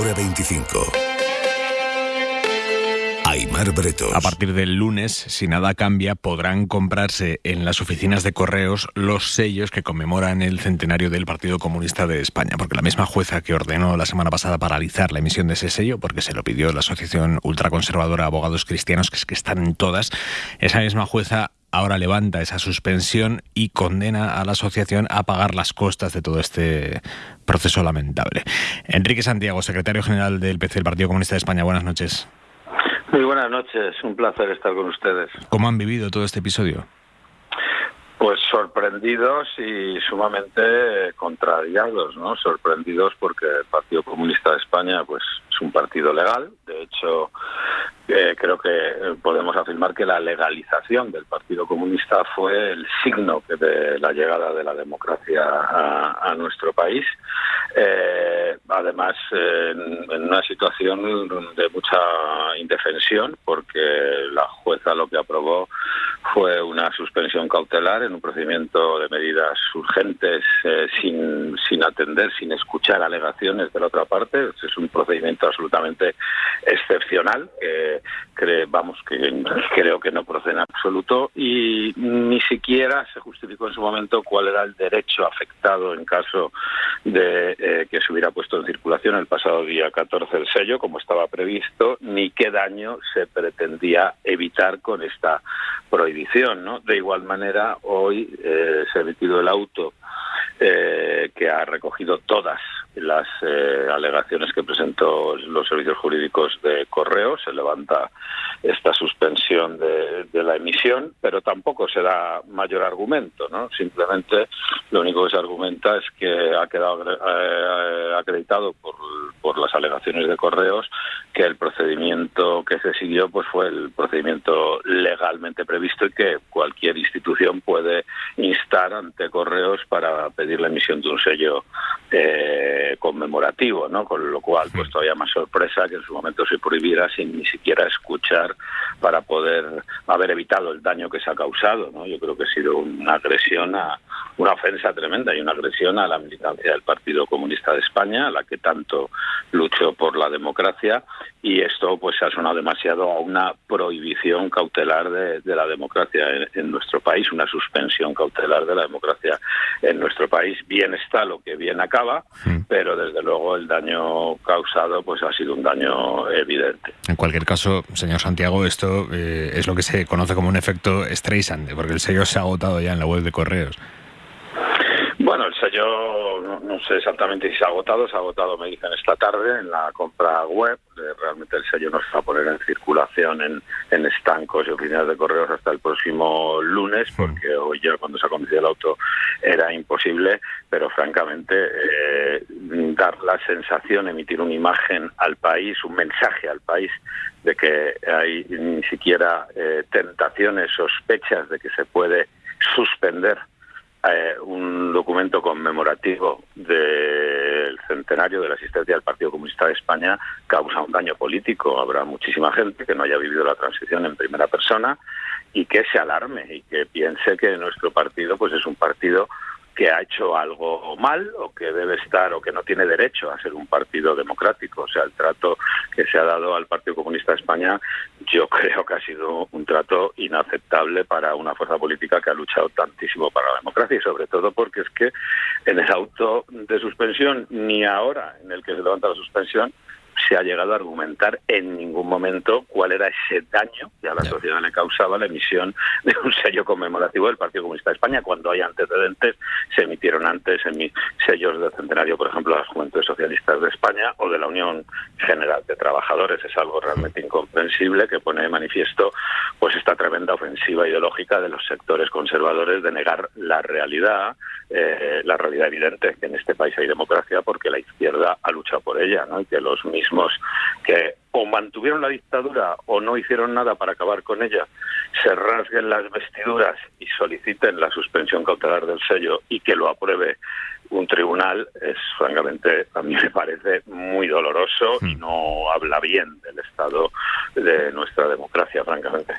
hora 25. Aymar Bretos. A partir del lunes, si nada cambia, podrán comprarse en las oficinas de correos los sellos que conmemoran el centenario del Partido Comunista de España, porque la misma jueza que ordenó la semana pasada paralizar la emisión de ese sello, porque se lo pidió la Asociación Ultraconservadora Abogados Cristianos, que es que están en todas, esa misma jueza ahora levanta esa suspensión y condena a la asociación a pagar las costas de todo este proceso lamentable. Enrique Santiago, secretario general del PC del Partido Comunista de España, buenas noches. Muy buenas noches, un placer estar con ustedes. ¿Cómo han vivido todo este episodio? Pues sorprendidos y sumamente contrariados, ¿no? Sorprendidos porque el Partido Comunista de España, pues es un partido legal. De hecho, eh, creo que podemos afirmar que la legalización del Partido Comunista fue el signo de la llegada de la democracia a, nuestro país. Eh, además, en, en, una situación de mucha indefensión, porque la jueza lo que aprobó fue una suspensión cautelar en un procedimiento de medidas urgentes eh, sin, sin atender, sin escuchar alegaciones de la otra parte. Es un procedimiento absolutamente excepcional que vamos que creo que no procede en absoluto y ni siquiera se justificó en su momento cuál era el derecho afectado en caso de eh, que se hubiera puesto en circulación el pasado día 14 el sello como estaba previsto ni qué daño se pretendía evitar con esta prohibición ¿no? de igual manera hoy eh, se ha emitido el auto eh, que ha recogido todas las eh, alegaciones que presentó los servicios jurídicos de correo. Se levanta esta suspensión de, la emisión, pero tampoco se da mayor argumento. ¿no? Simplemente lo único que se argumenta es que ha quedado eh, acreditado por, por las alegaciones de correos que el procedimiento que se siguió pues fue el procedimiento legalmente previsto y que cualquier institución puede instar ante correos para pedir la emisión de un sello eh, conmemorativo, ¿no? Con lo cual, pues todavía más sorpresa que en su momento se prohibiera sin ni siquiera escuchar para poder haber evitado el daño que se ha causado, ¿no? Yo creo que ha sido una agresión a una ofensa tremenda y una agresión a la militancia del Partido Comunista de España, a la que tanto luchó por la democracia y esto pues ha sonado demasiado a una prohibición cautelar de, la democracia en, nuestro país, una suspensión cautelar de la democracia en nuestro país. Bien está lo que bien acaba, mm. pero desde luego el daño causado pues ha sido un daño evidente. En cualquier caso, señor Santiago, esto eh, es lo que se conoce como un efecto Streisand, porque el sello se ha agotado ya en la web de correos. Bueno, el sello no, sé exactamente si se ha agotado, se ha agotado, me dicen esta tarde en la compra web. Eh, realmente el sello no se va a poner en circulación en, estancos y oficinas de correos hasta el próximo lunes, porque hoy ya cuando se ha conducido el auto era imposible, pero francamente eh, dar la sensación, emitir una imagen al país, un mensaje al país de que hay ni siquiera eh, tentaciones, sospechas de que se puede suspender eh, un documento conmemorativo del centenario de la asistencia del Partido Comunista de España causa un daño político. Habrá muchísima gente que no haya vivido la transición en primera persona y que se alarme y que piense que nuestro partido pues es un partido que ha hecho algo mal o que debe estar o que no tiene derecho a ser un partido democrático. O sea, el trato que se ha dado al Partido Comunista de España yo creo que ha sido un trato inaceptable para una fuerza política que ha luchado tantísimo para la democracia y sobre todo porque es que en el auto de suspensión ni ahora en el que se levanta la suspensión se ha llegado a argumentar en ningún momento cuál era ese daño que a la sociedad le causaba la emisión de un sello conmemorativo del Partido Comunista de España. Cuando hay antecedentes, se emitieron antes sellos de centenario, por ejemplo, de las Juventudes Socialistas de España o de la Unión General de Trabajadores. Es algo realmente incomprensible que pone de manifiesto pues esta tremenda ofensiva ideológica de los sectores conservadores de negar la realidad, eh, la realidad evidente que en este país hay democracia porque la izquierda ha luchado por ella, ¿no? Y que los mismos que o mantuvieron la dictadura o no hicieron nada para acabar con ella, se rasguen las vestiduras y soliciten la suspensión cautelar del sello y que lo apruebe un tribunal, es francamente, a mí me parece muy doloroso y hmm. no habla bien del estado de nuestra democracia, francamente.